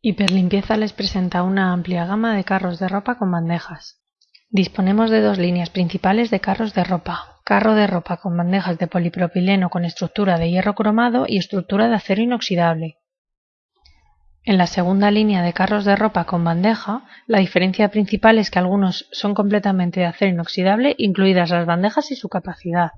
Hiperlimpieza les presenta una amplia gama de carros de ropa con bandejas. Disponemos de dos líneas principales de carros de ropa. Carro de ropa con bandejas de polipropileno con estructura de hierro cromado y estructura de acero inoxidable. En la segunda línea de carros de ropa con bandeja, la diferencia principal es que algunos son completamente de acero inoxidable, incluidas las bandejas y su capacidad.